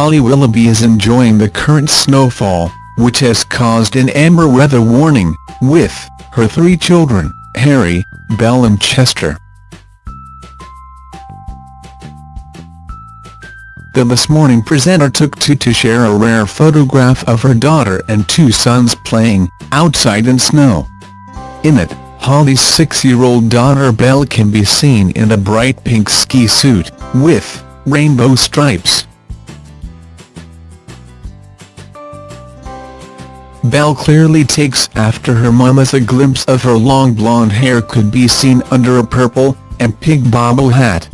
Holly Willoughby is enjoying the current snowfall, which has caused an amber weather warning, with her three children, Harry, Belle and Chester. The This Morning presenter took to to share a rare photograph of her daughter and two sons playing outside in snow. In it, Holly's six-year-old daughter Belle can be seen in a bright pink ski suit, with rainbow stripes. Belle clearly takes after her mum as a glimpse of her long blonde hair could be seen under a purple and pink bobble hat.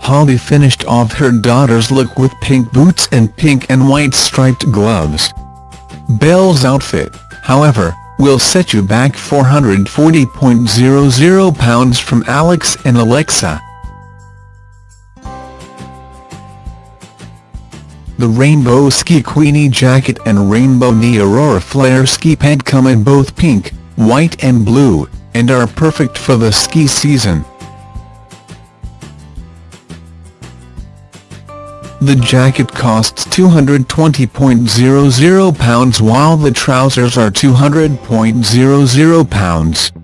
Holly finished off her daughter's look with pink boots and pink and white striped gloves. Belle's outfit, however, will set you back £440.00 from Alex and Alexa. The rainbow ski queenie jacket and rainbow knee aurora flare ski pant come in both pink, white and blue, and are perfect for the ski season. The jacket costs £220.00 while the trousers are £200.00.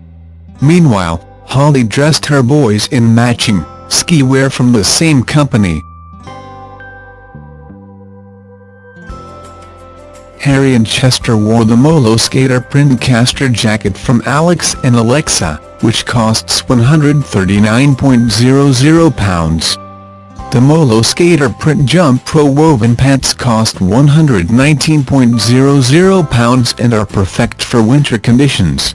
Meanwhile, Holly dressed her boys in matching ski wear from the same company. Harry and Chester wore the Molo Skater print caster jacket from Alex and Alexa, which costs £139.00. The Molo Skater Print Jump Pro woven pants cost £119.00 and are perfect for winter conditions.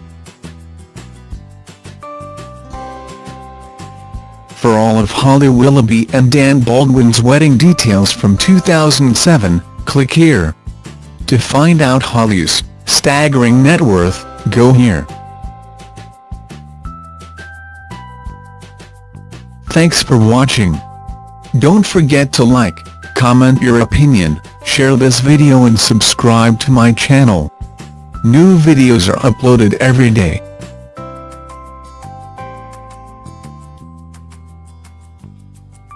For all of Holly Willoughby and Dan Baldwin's wedding details from 2007, click here. To find out Holly's staggering net worth, go here. Thanks for watching. Don't forget to like, comment your opinion, share this video and subscribe to my channel. New videos are uploaded every day.